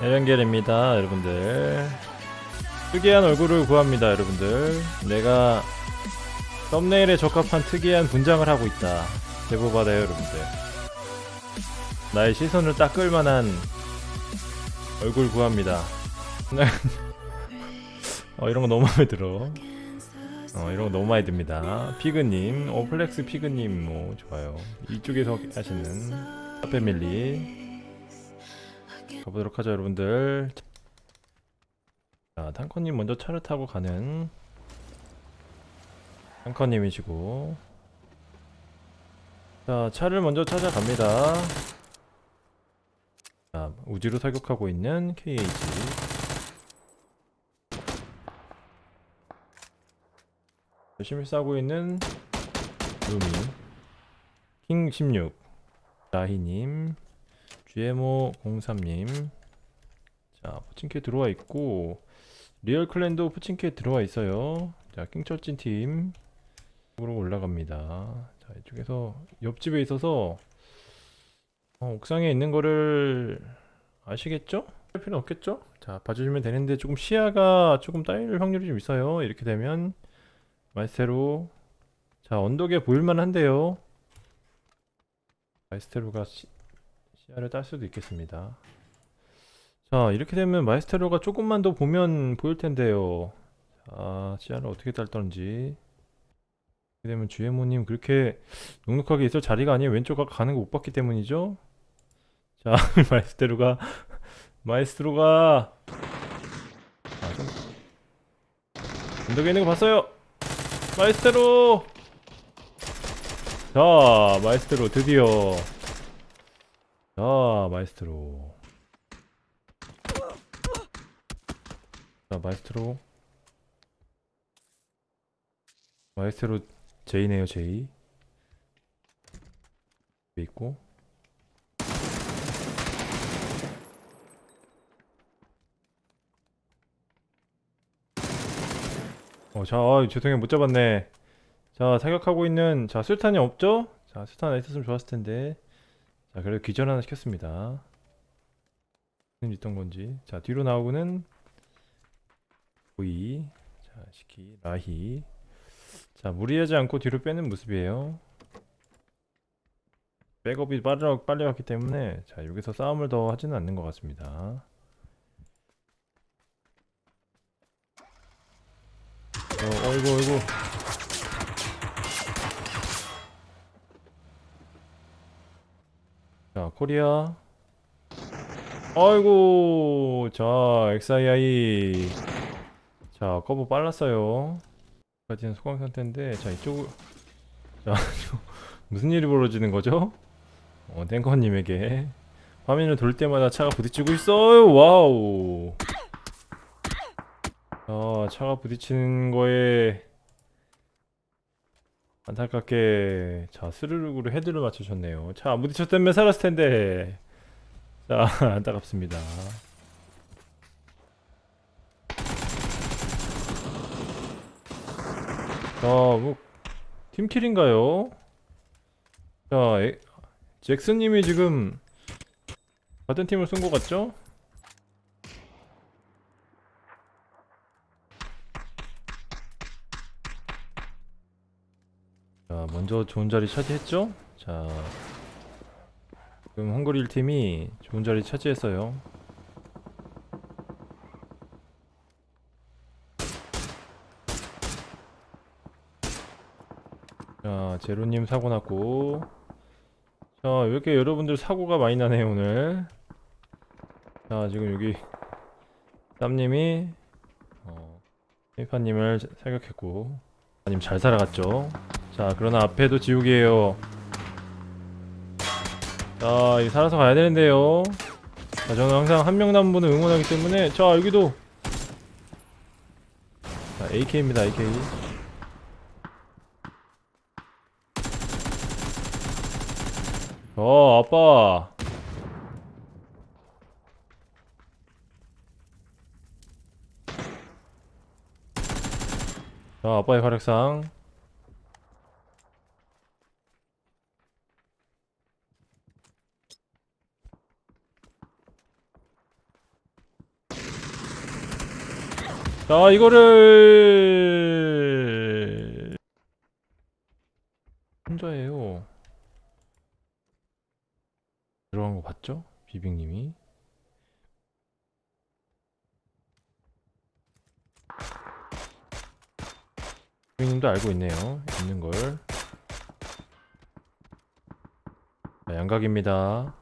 에렌겔입니다 여러분들. 특이한 얼굴을 구합니다 여러분들. 내가 썸네일에 적합한 특이한 분장을 하고 있다. 제보 받아요 여러분들. 나의 시선을 딱 끌만한 얼굴 구합니다. 어 이런 거 너무 마음에 들어 어 이런 거 너무 마음에 듭니다. 피그님 어 플렉스 피그님 뭐 좋아요. 이쪽에서 하시는 파페밀리. 가보도록 하죠 여러분들. 자 탱커님 먼저 차를 타고 가는 탱커님이시고. 자 차를 먼저 찾아갑니다. 자 우지로 사격하고 있는 KH 열심히 싸고 있는 루미. 킹16 라희님. GMO03님. 자 포칭캐 들어와 있고 리얼 클랜도 포칭캐 들어와 있어요. 자 킹철진 팀 으로 올라갑니다. 자 이쪽에서 옆집에 있어서 어, 옥상에 있는 거를 아시겠죠? 할 필요는 없겠죠? 자 봐주시면 되는데 조금 시야가 조금 따일 확률이 좀 있어요. 이렇게 되면 마이스테로. 자 언덕에 보일만 한데요. 마이스테로가 시, 시야를 딸 수도 있겠습니다. 자 이렇게 되면 마이스테로가 조금만 더 보면 보일 텐데요. 자 시야를 어떻게 딸던지. 이렇게 되면 주혜모님 그렇게 눅눅하게 있을 자리가 아니에요. 왼쪽 가 가는 거 못 봤기 때문이죠? 자 마이스테로가 마이스테로가. 아, 좀... 언덕에 있는 거 봤어요 마이스테로. 자 마이스테로 드디어. 자 마이스테로. 자 마이스테로. 마이스테로 제이네요 제이. 있고 어, 자, 아, 죄송해요. 못 잡았네. 자, 사격하고 있는, 자, 술탄이 없죠? 자, 술탄 하나 있었으면 좋았을 텐데. 자, 그래도 기절 하나 시켰습니다. 짓던 건지. 자, 뒤로 나오고는, 보이. 자, 시키, 라히. 자, 무리하지 않고 뒤로 빼는 모습이에요. 백업이 빨리, 빨리 왔기 때문에, 자, 여기서 싸움을 더 하지는 않는 것 같습니다. 어, 어이구 어이구. 자 코리아. 아이고 자 XII 자 커브 빨랐어요. 까지는 소강 상태인데 자 이쪽 자 무슨 일이 벌어지는 거죠? 어 탱커님에게. 화면을 돌 때마다 차가 부딪히고 있어요. 와우 아, 차가 부딪히는 거에 안타깝게 자 스르륵으로 헤드를 맞추셨네요 차 안 부딪혔다면 살았을 텐데 자 안타깝습니다 자뭐 팀킬인가요? 자 에, 잭슨님이 지금 같은 팀을 쓴것 같죠? 자 먼저 좋은 자리 차지했죠? 자 지금 헝거리 1팀이 좋은 자리 차지했어요. 자 제로님 사고 났고. 자왜 이렇게 여러분들 사고가 많이 나네요 오늘? 자 지금 여기 쌈님이 어, 페이파님을 사격했고. 아님 잘 살아갔죠 자 그러나 앞에도 지옥이에요. 자 이 살아서 가야 되는데요. 자 저는 항상 한 명 남은 분을 응원하기 때문에 자 여기도. 자 AK입니다 AK 어 아빠. 자 아빠의 활약상 자 이거를 혼자예요. 들어간 거 봤죠? 비빅님이? 비빅님도 알고 있네요. 있는 걸. 자, 양각입니다.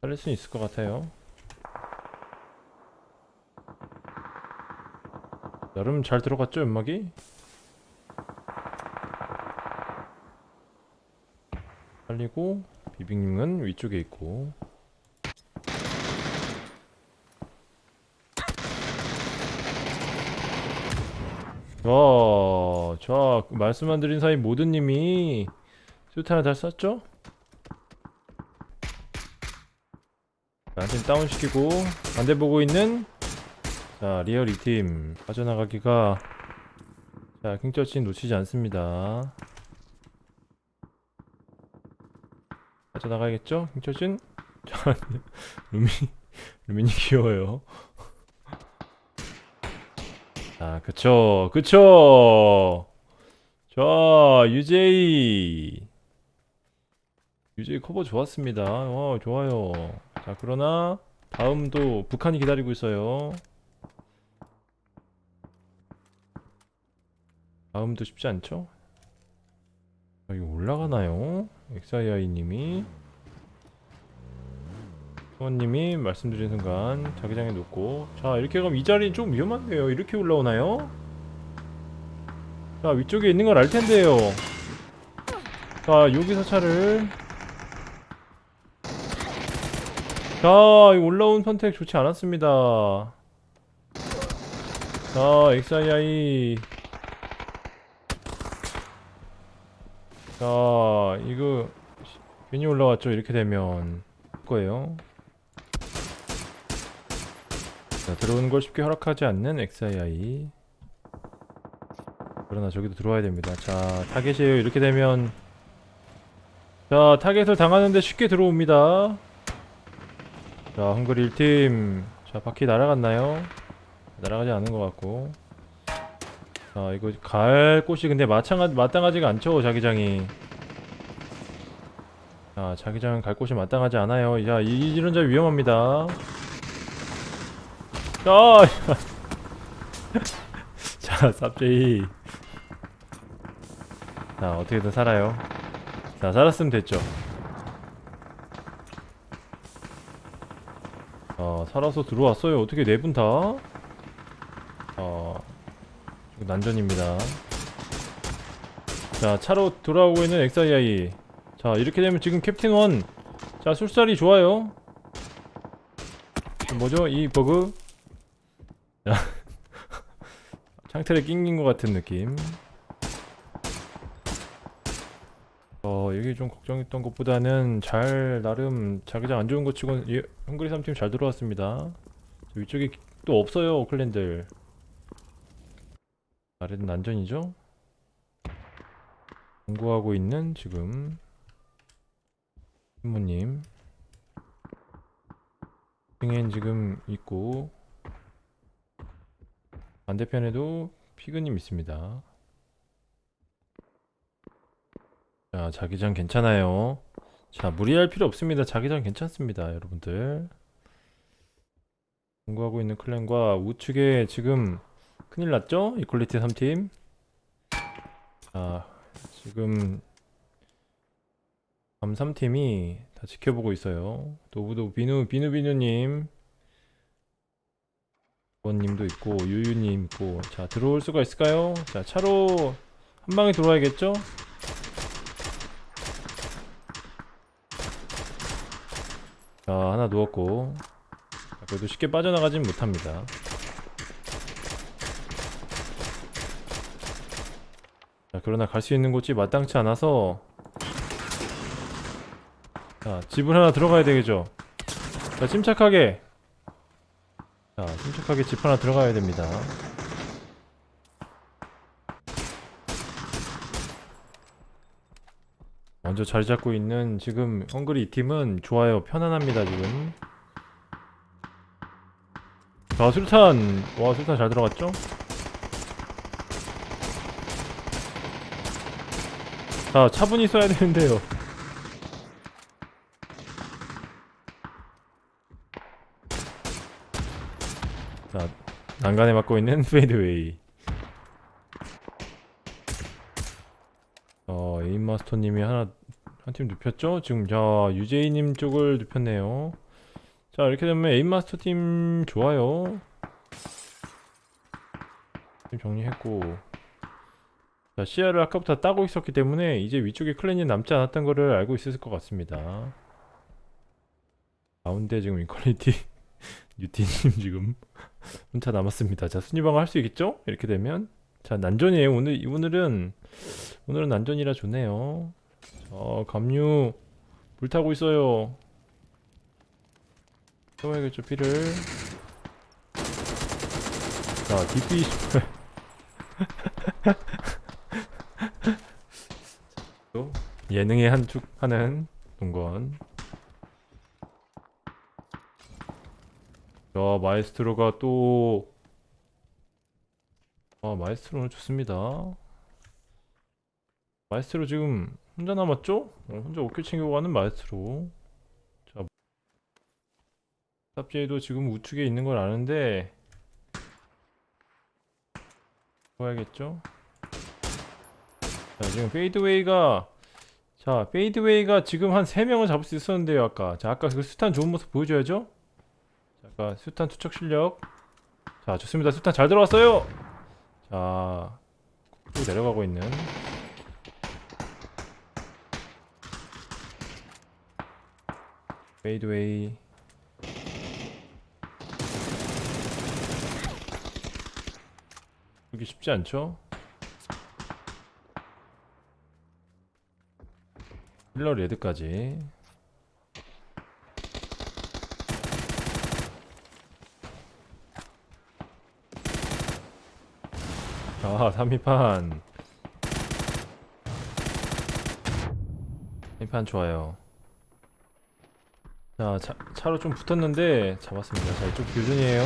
살릴 수 있을 것 같아요 나름 잘 들어갔죠 연막이? 살리고 비빅님은 위쪽에 있고 자, 자 말씀 안 드린 사이 모든님이 수트 하나 잘 쐈죠? 한팀 다운시키고 반대 보고 있는 자 리얼 2팀 빠져나가기가 자 킹저친 놓치지 않습니다. 빠져나가야겠죠? 킹저친? 자 루미 루미니 귀여워요. 자 그쵸 그쵸! 자 유제이! 유제이 커버 좋았습니다. 어 좋아요. 자 그러나 다음도 북한이 기다리고 있어요 다음도 쉽지 않죠? 아, 이거 올라가나요? XII님이? 수원님이 말씀드린 순간 자기장에 놓고. 자 이렇게 가면 이 자리는 좀 위험한데요? 이렇게 올라오나요? 자 위쪽에 있는 걸 알텐데요. 자 여기서 차를 자이 올라온 선택 좋지 않았습니다. 자 XII 자 이거 시- 괜히 올라왔죠? 이렇게 되면 거예요. 자 들어오는 걸 쉽게 허락하지 않는 XII 그러나 저기도 들어와야 됩니다. 자 타겟이에요. 이렇게 되면 자 타겟을 당하는데 쉽게 들어옵니다. 자 헝그리 1팀. 자 바퀴 날아갔나요? 날아가지 않은 것 같고 자 이거 갈 곳이 근데 마찬가, 마땅하지가 않죠 자기장이. 자 자기장 갈 곳이 마땅하지 않아요. 자 이, 이런 자리 위험합니다. 자, 자 쌉제이. 자 어떻게든 살아요. 자 살았으면 됐죠. 어 살아서 들어왔어요. 어떻게 네 분 다? 어 이거 난전입니다. 자 차로 돌아오고 있는 XII 자 이렇게 되면 지금 캡틴 원 자 술살이 좋아요. 뭐죠? 이 버그? 자 창틀에 낑긴 것 같은 느낌. 어 여기 좀 걱정했던 것보다는 잘 나름 자기장 안 좋은 것 치고 예, 헝그리 3팀 잘 들어왔습니다. 저 위쪽에 또 없어요 오클랜들 아래는 난전이죠? 공부하고 있는 지금 신부님. 승엔 지금 있고 반대편에도 피그님 있습니다. 자 자기장 괜찮아요. 자 무리할 필요 없습니다. 자기장 괜찮습니다 여러분들. 공부하고 있는 클랜과 우측에 지금 큰일 났죠? 이퀄리티 3팀 자 지금 밤 3팀이 다 지켜보고 있어요 노부도 비누 비누비누님 원님도 있고 유유님 있고 자 들어올 수가 있을까요? 자 차로 한 방에 들어와야겠죠? 자 하나 누웠고 자, 그래도 쉽게 빠져나가진 못합니다 그러나 갈 수 있는 곳이 마땅치 않아서. 자 집을 하나 들어가야 되겠죠? 자 침착하게. 자 침착하게 집 하나 들어가야 됩니다. 먼저 자리 잡고 있는 지금 헝그리 이 팀은 좋아요 편안합니다 지금. 자자 수류탄. 와 수류탄 잘 들어갔죠? 자 차분히 써야 되는데요. 자 난간에 맞고 있는 페이드웨이. 어 에임마스터님이 하나 한 팀 눕혔죠? 지금 자 유제이님 쪽을 눕혔네요. 자 이렇게 되면 에임마스터 팀 좋아요. 팀 정리했고 자 시야를 아까부터 따고 있었기 때문에 이제 위쪽에 클랜이 남지 않았던 거를 알고 있었을 것 같습니다. 가운데 지금 이퀄리티 유티님 지금 혼자 남았습니다. 자 순위방어 할 수 있겠죠? 이렇게 되면. 자 난전이에요. 오늘 오늘은 오늘은 난전이라 좋네요. 어 감류 불타고 있어요. 채워야겠죠 피를. 자 DP 또 예능의 한축 하는 동건 자 마에스트로가 또 아, 마에스트로는 좋습니다. 마에스트로 지금 혼자 남았죠? 어, 혼자 5킬 챙기고 가는 마에스트로. 자, 삽제이도 지금 우측에 있는 걸 아는데 봐야겠죠? 자, 지금 페이드웨이가 자, 페이드웨이가 지금 한 3명을 잡을 수 있었는데요, 아까. 자, 아까 그 수탄 좋은 모습 보여줘야죠? 자, 아까 수탄 투척 실력. 자, 좋습니다. 수탄 잘 들어왔어요! 자, 쭉 내려가고 있는 페이드웨이 여기 쉽지 않죠? 힐러 레드까지. 아 3위판. 3위판 좋아요. 자 차, 차로 좀 붙었는데 잡았습니다. 자 이쪽 교전이에요.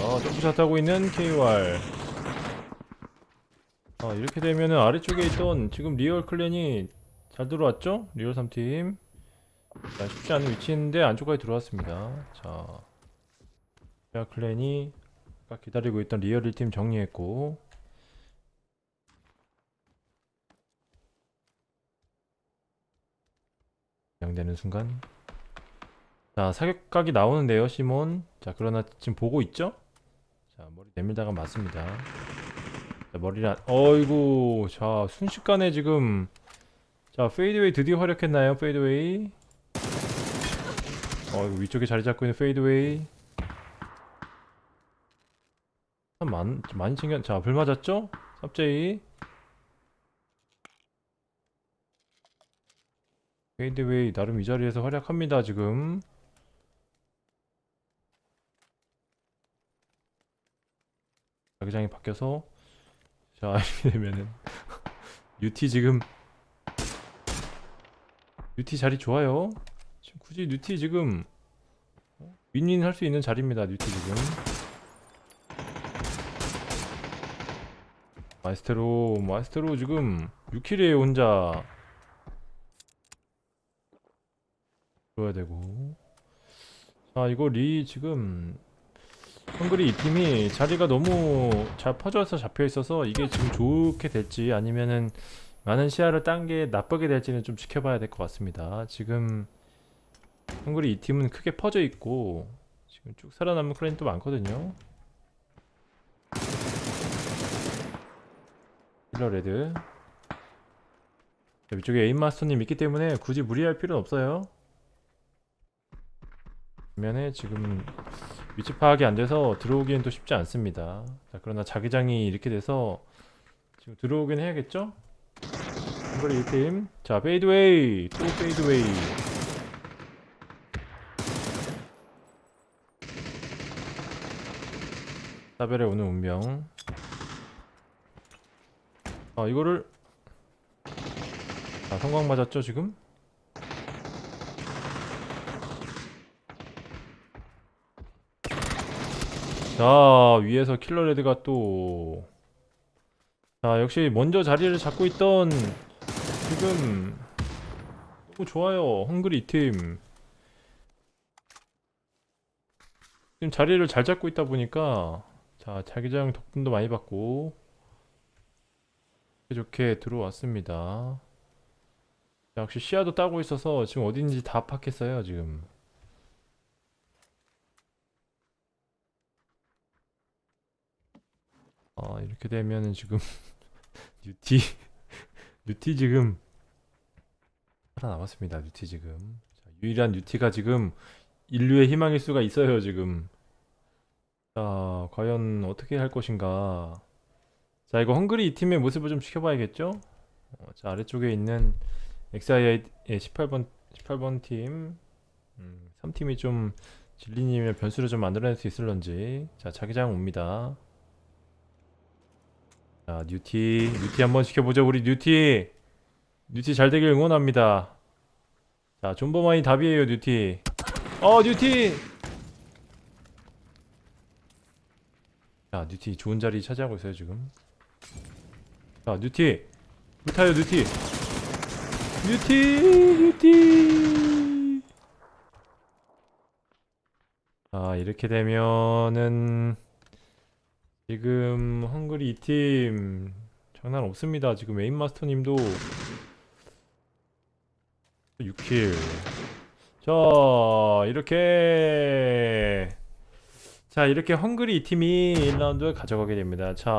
어 jump shot 하고 있는 KOR 아 이렇게 되면은 아래쪽에 있던 지금 리얼 clan이 잘 들어왔죠? 리얼 3팀. 자 쉽지 않은 위치인데 안쪽까지 들어왔습니다. 자 리얼 clan이 아까 기다리고 있던 리얼 1팀 정리했고. 양되는 순간. 자 사격각이 나오는데요 시몬. 자 그러나 지금 보고 있죠? 자 머리 내밀다가 맞습니다. 자 머리를 안... 어이구 자 순식간에 지금 자 페이드웨이 드디어 활약했나요? 페이드웨이? 어 이거 위쪽에 자리 잡고 있는 페이드웨이. 참 많, 좀 많이 챙겨 자불 맞았죠? 삽제이. 페이드웨이 나름 이 자리에서 활약합니다 지금. 자기장이 바뀌어서 자 이렇게 되면은. 유티 지금. 유티 자리 좋아요. 지금 굳이 유티 지금 어? 윈윈 할 수 있는 자리입니다 유티 지금. 마이스테로 마이스테로 지금 6 kill에 혼자 줘야 되고. 자 이거 리 지금 헝그리 이 팀이 자리가 너무 잘 퍼져서 잡혀 있어서 이게 지금 좋게 될지 아니면은 많은 시야를 딴 게 나쁘게 될지는 좀 지켜봐야 될 것 같습니다. 지금 헝그리 이 팀은 크게 퍼져 있고 지금 쭉 살아남은 clan도 많거든요. 힐러 레드. 자, 위쪽에 에임마스터님 있기 때문에 굳이 무리할 필요는 없어요. 반면에 지금 위치 파악이 안 돼서 들어오기엔 또 쉽지 않습니다. 자, 그러나 자기장이 이렇게 돼서 지금 들어오긴 해야겠죠? 헝그리 1팀. 자 페이드웨이! 또 페이드웨이. 사별에 오는 운명. 아 이거를 아 성광 맞았죠 지금? 자 위에서 킬러레드가 또. 자 역시 먼저 자리를 잡고 있던 지금 너무 좋아요 헝그리 팀. 지금 자리를 잘 잡고 있다 보니까 자 자기장 덕분도 많이 받고 좋게 들어왔습니다. 자, 역시 시야도 따고 있어서 지금 어딘지 다 파악했어요 지금 아 이렇게 되면은 지금 뉴티 뉴티 지금 살아남았습니다 뉴티 지금. 자, 유일한 뉴티가 지금 인류의 희망일 수가 있어요 지금. 자 과연 어떻게 할 것인가? 자 이거 헝그리 이 팀의 모습을 좀 지켜봐야겠죠? 어, 자 아래쪽에 있는 XI의 18번 18번 팀. 음, 3팀이 좀 진리님의 변수를 좀 만들어낼 수 있을런지. 자 자기장 옵니다 자 뉴티 뉴티 한번 지켜보죠 우리 뉴티. 뉴티 잘 되길 응원합니다. 자 존버만이 답이에요 뉴티. 어 뉴티! 자 뉴티 좋은 자리 차지하고 있어요 지금. 자 뉴티. 불타요 뉴티. 뉴티 뉴티! 자 이렇게 되면은 지금 헝그리 2팀 장난 없습니다. 지금 에임마스터님도 6킬. 자 이렇게. 자 이렇게 헝그리 2팀이 1라운드 가져가게 됩니다. 자